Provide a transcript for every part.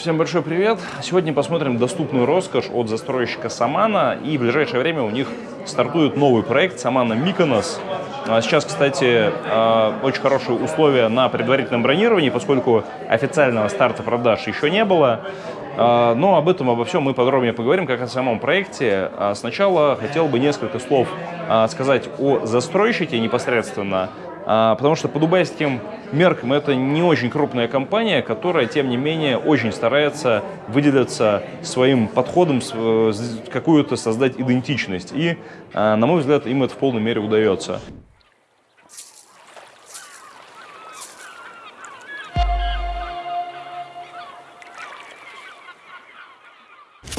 Всем большой привет! Сегодня посмотрим доступную роскошь от застройщика Самана. И в ближайшее время у них стартует новый проект Самана Миконос. А сейчас, кстати, а, очень хорошие условия на предварительном бронировании, поскольку официального старта продаж еще не было. А, но об этом, обо всем мы подробнее поговорим, как о самом проекте. Сначала хотел бы несколько слов сказать о застройщике непосредственно, потому что по дубайским меркам это не очень крупная компания, которая, тем не менее, очень старается выделиться своим подходом, какую-то создать идентичность. И, на мой взгляд, им это в полной мере удается.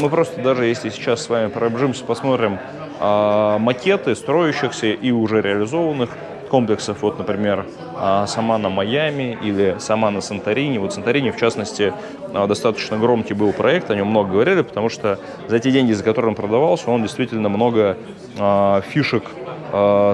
Мы просто даже если сейчас с вами пробежимся, посмотрим э, макеты строящихся и уже реализованных комплексов, вот, например, э, Самана Майами или Самана Санторини. Вот Санторини, в частности, э, достаточно громкий был проект, о нем много говорили, потому что за те деньги, за которые он продавался, он действительно много э, фишек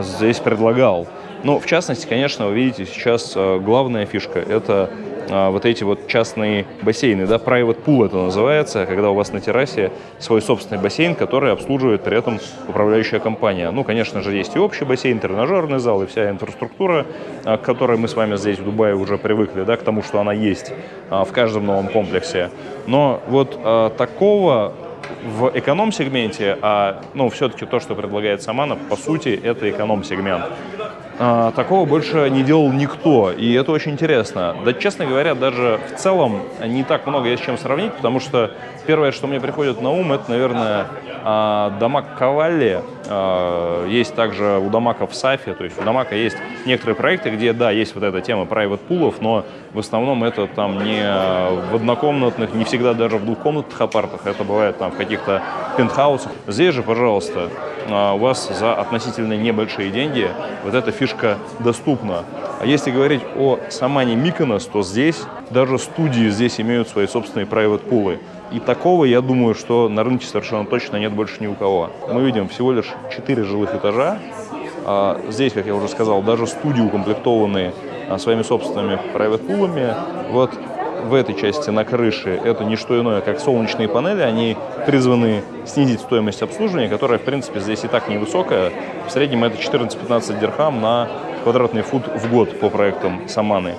здесь предлагал. Но, в частности, конечно, вы видите, сейчас главная фишка – это а, вот эти вот частные бассейны, да, private pool это называется, когда у вас на террасе свой собственный бассейн, который обслуживает при этом управляющая компания. Ну, конечно же, есть и общий бассейн, тренажерный зал и вся инфраструктура, а, к которой мы с вами здесь в Дубае уже привыкли, да, к тому, что она есть а, в каждом новом комплексе. Но вот такого в эконом-сегменте, а ну, все-таки то, что предлагает Самана, по сути, это эконом-сегмент. А, такого больше не делал никто, и это очень интересно. Да, честно говоря, даже в целом не так много есть с чем сравнить, потому что первое, что мне приходит на ум, это, наверное, а, Дамаг Кавалли. А, есть также у Дамака в Сафе, то есть у Дамака есть некоторые проекты, где, да, есть вот эта тема private пулов, но в основном это там не в однокомнатных, не всегда даже в двухкомнатных апартах, это бывает там в каких-то пентхаусах. Здесь же, пожалуйста, у вас за относительно небольшие деньги вот эта фишка доступна. А если говорить о Самане Миконос, то здесь даже студии здесь имеют свои собственные private пулы. И такого, я думаю, что на рынке совершенно точно нет больше ни у кого. Мы видим всего лишь 4 жилых этажа. А здесь, как я уже сказал, даже студии укомплектованные а, своими собственными private пулами. Вот в этой части на крыше это не что иное, как солнечные панели. Они призваны снизить стоимость обслуживания, которая, в принципе, здесь и так невысокая. В среднем это 14-15 дирхам на квадратный фут в год по проектам Саманы.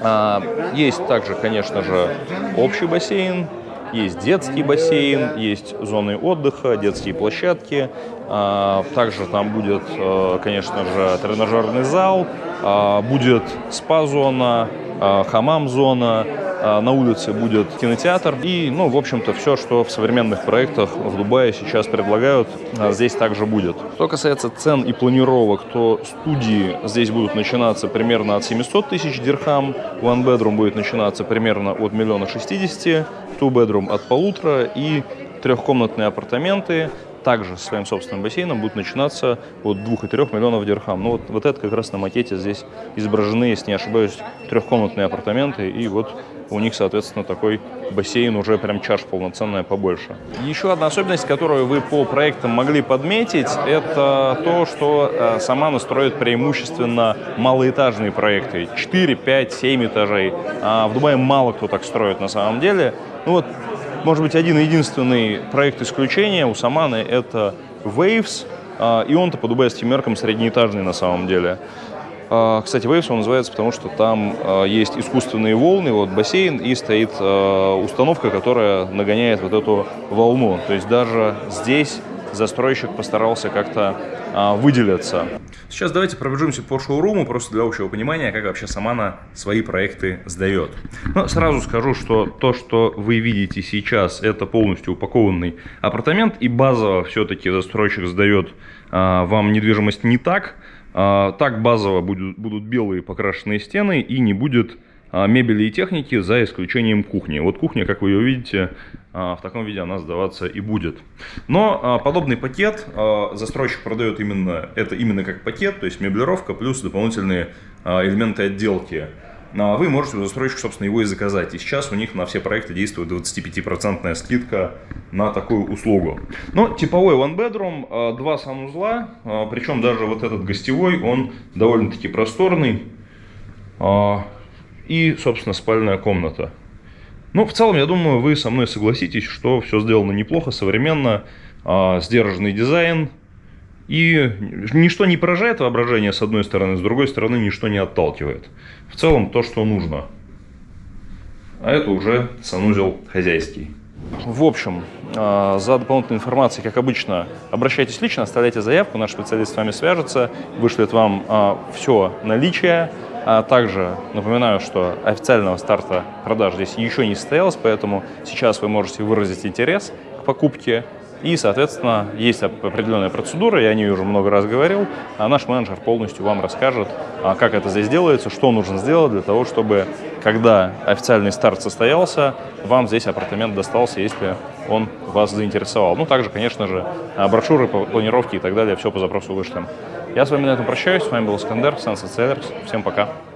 А, есть также, конечно же, общий бассейн, есть детский бассейн, есть зоны отдыха, детские площадки. А, также там будет, э, конечно же, тренажерный зал, а, будет спа-зона, хамам-зона, а, на улице будет кинотеатр и, ну, в общем-то, все, что в современных проектах в Дубае сейчас предлагают, а, здесь также будет. Что касается цен и планировок, то студии здесь будут начинаться примерно от 700 тысяч дирхам, one bedroom будет начинаться примерно от миллиона шестидесяти, two bedroom от полутора и трехкомнатные апартаменты также со своим собственным бассейном будут начинаться от 2 и 3 миллионов дирхам. Ну вот, вот это как раз на макете здесь изображены, если не ошибаюсь, трехкомнатные апартаменты. И вот у них, соответственно, такой бассейн уже прям чаш полноценная побольше. Еще одна особенность, которую вы по проектам могли подметить, это то, что э, сама настроит преимущественно малоэтажные проекты. 4, 5, 7 этажей. А в Дубае мало кто так строит на самом деле. Ну вот может быть, один единственный проект исключения у Саманы – это Waves, а, и он-то по дубайским меркам среднеэтажный на самом деле. А, кстати, Waves он называется, потому что там а, есть искусственные волны, вот бассейн, и стоит установка, которая нагоняет вот эту волну. То есть даже здесь застройщик постарался как-то а, выделиться. Сейчас давайте пробежимся по шоуруму, просто для общего понимания, как вообще Самана свои проекты сдает. Но сразу скажу, что то, что вы видите сейчас, это полностью упакованный апартамент, и базово все-таки застройщик сдает а, вам недвижимость не так. А, так базово будут, будут белые покрашенные стены и не будет мебели и техники, за исключением кухни. Вот кухня, как вы ее видите, а, в таком виде она сдаваться и будет. Но а, подобный пакет застройщик продает именно, это именно как пакет, то есть меблировка плюс дополнительные элементы отделки. Вы можете у застройщика, собственно, его и заказать. И сейчас у них на все проекты действует 25% скидка на такую услугу. Но типовой one bedroom, два санузла, причем даже вот этот гостевой, он довольно-таки просторный и, собственно, спальная комната. Ну, в целом, я думаю, вы со мной согласитесь, что все сделано неплохо, современно, э, сдержанный дизайн, и ничто не поражает воображение с одной стороны, с другой стороны ничто не отталкивает. В целом то, что нужно. А это уже санузел хозяйский. В общем, а, за дополнительной информацией, как обычно, обращайтесь лично, оставляйте заявку, наш специалист с вами свяжется, вышлет вам а, все наличие. А также напоминаю, что официального старта продаж здесь еще не состоялось, поэтому сейчас вы можете выразить интерес к покупке и, соответственно, есть определенная процедура, я о ней уже много раз говорил, а наш менеджер полностью вам расскажет, а, как это здесь делается, что нужно сделать для того, чтобы, когда официальный старт состоялся, вам здесь апартамент достался, если он вас заинтересовал. Ну, также, конечно же, а, брошюры по планировке и так далее, все по запросу вышлем. Я с вами на этом прощаюсь, с вами был Искандер, Sunset Sellers, всем пока.